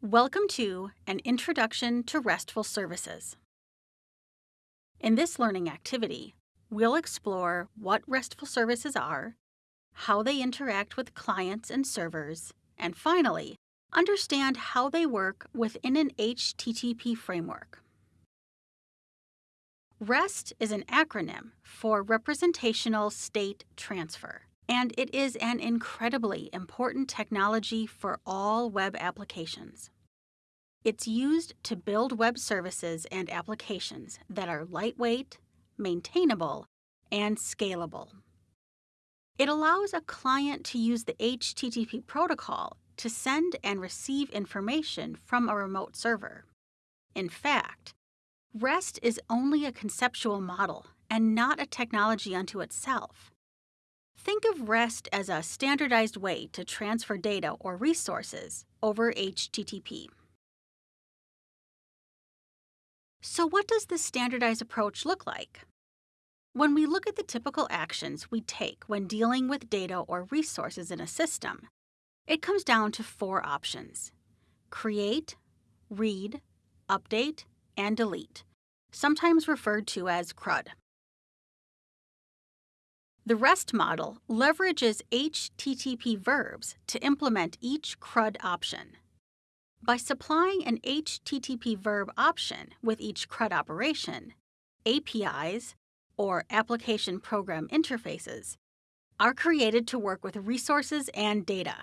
Welcome to An Introduction to RESTful Services. In this learning activity, we'll explore what RESTful services are, how they interact with clients and servers, and finally, understand how they work within an HTTP framework. REST is an acronym for Representational State Transfer, and it is an incredibly important technology for all web applications. It's used to build web services and applications that are lightweight, maintainable, and scalable. It allows a client to use the HTTP protocol to send and receive information from a remote server. In fact, REST is only a conceptual model and not a technology unto itself. Think of REST as a standardized way to transfer data or resources over HTTP. So, what does this standardized approach look like? When we look at the typical actions we take when dealing with data or resources in a system, it comes down to four options create, read, update, and delete, sometimes referred to as CRUD. The REST model leverages HTTP verbs to implement each CRUD option. By supplying an HTTP verb option with each CRUD operation, APIs, or Application Program Interfaces, are created to work with resources and data.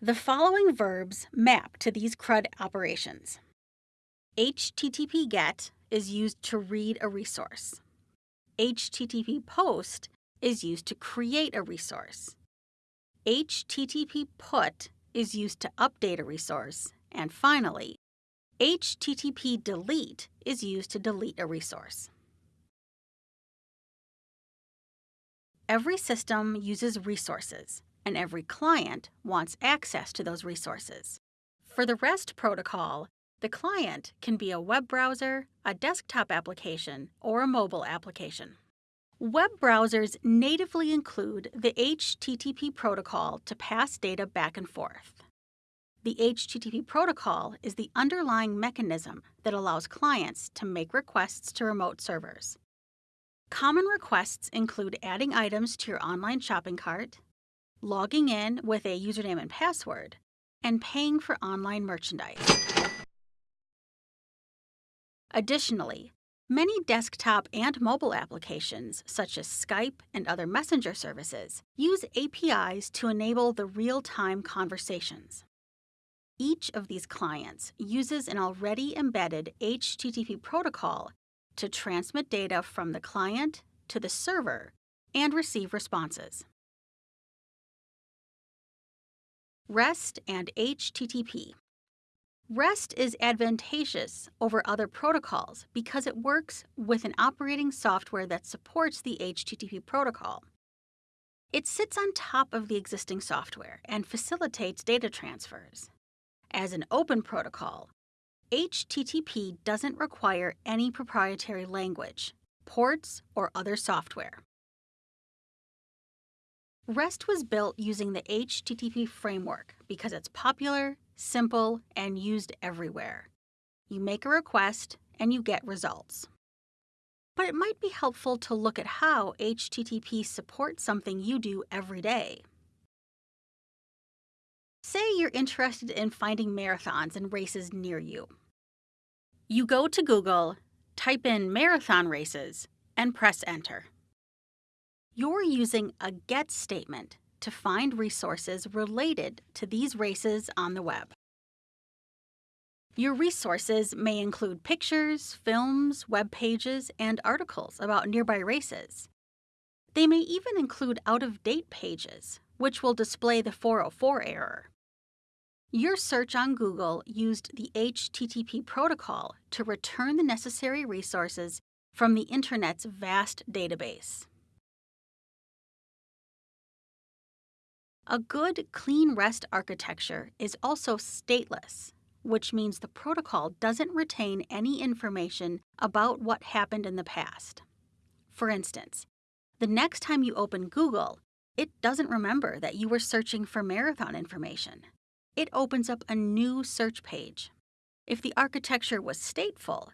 The following verbs map to these CRUD operations. HTTP GET is used to read a resource. HTTP POST is used to create a resource. HTTP PUT is used to update a resource. And finally, HTTP delete is used to delete a resource. Every system uses resources, and every client wants access to those resources. For the REST protocol, the client can be a web browser, a desktop application, or a mobile application. Web browsers natively include the HTTP protocol to pass data back and forth. The HTTP protocol is the underlying mechanism that allows clients to make requests to remote servers. Common requests include adding items to your online shopping cart, logging in with a username and password, and paying for online merchandise. Additionally, many desktop and mobile applications, such as Skype and other messenger services, use APIs to enable the real time conversations. Each of these clients uses an already embedded HTTP protocol to transmit data from the client to the server and receive responses. REST and HTTP. REST is advantageous over other protocols because it works with an operating software that supports the HTTP protocol. It sits on top of the existing software and facilitates data transfers. As an open protocol, HTTP doesn't require any proprietary language, ports, or other software. REST was built using the HTTP framework because it's popular, simple, and used everywhere. You make a request and you get results. But it might be helpful to look at how HTTP supports something you do every day. Say you're interested in finding marathons and races near you. You go to Google, type in marathon races, and press enter. You're using a GET statement to find resources related to these races on the web. Your resources may include pictures, films, web pages, and articles about nearby races. They may even include out of date pages, which will display the 404 error. Your search on Google used the HTTP protocol to return the necessary resources from the Internet's vast database. A good clean REST architecture is also stateless, which means the protocol doesn't retain any information about what happened in the past. For instance, the next time you open Google, it doesn't remember that you were searching for marathon information it opens up a new search page. If the architecture was stateful,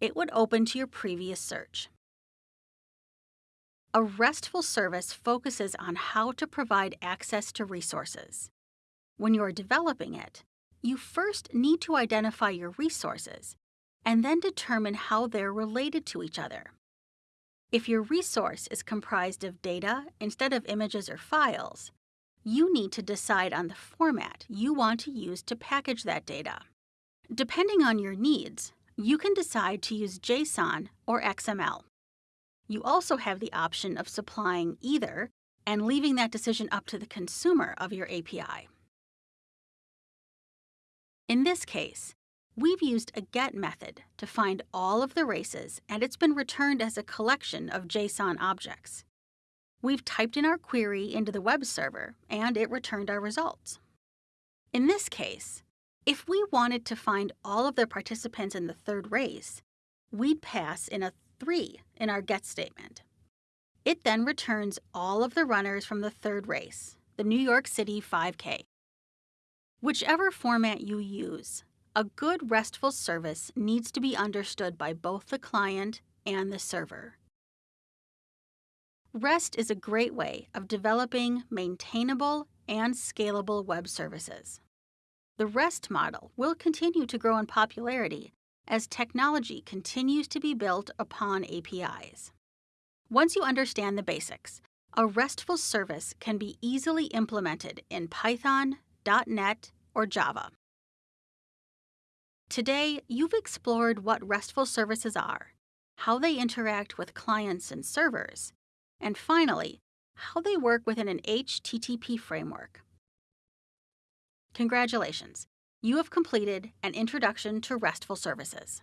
it would open to your previous search. A RESTful service focuses on how to provide access to resources. When you're developing it, you first need to identify your resources and then determine how they're related to each other. If your resource is comprised of data instead of images or files, you need to decide on the format you want to use to package that data. Depending on your needs, you can decide to use JSON or XML. You also have the option of supplying either and leaving that decision up to the consumer of your API. In this case, we've used a GET method to find all of the races and it's been returned as a collection of JSON objects. We've typed in our query into the web server and it returned our results. In this case, if we wanted to find all of the participants in the third race, we'd pass in a 3 in our GET statement. It then returns all of the runners from the third race, the New York City 5K. Whichever format you use, a good RESTful service needs to be understood by both the client and the server. REST is a great way of developing maintainable and scalable web services. The REST model will continue to grow in popularity as technology continues to be built upon APIs. Once you understand the basics, a RESTful service can be easily implemented in Python, .NET, or Java. Today, you've explored what RESTful services are, how they interact with clients and servers, and finally, how they work within an HTTP framework. Congratulations, you have completed an introduction to RESTful services.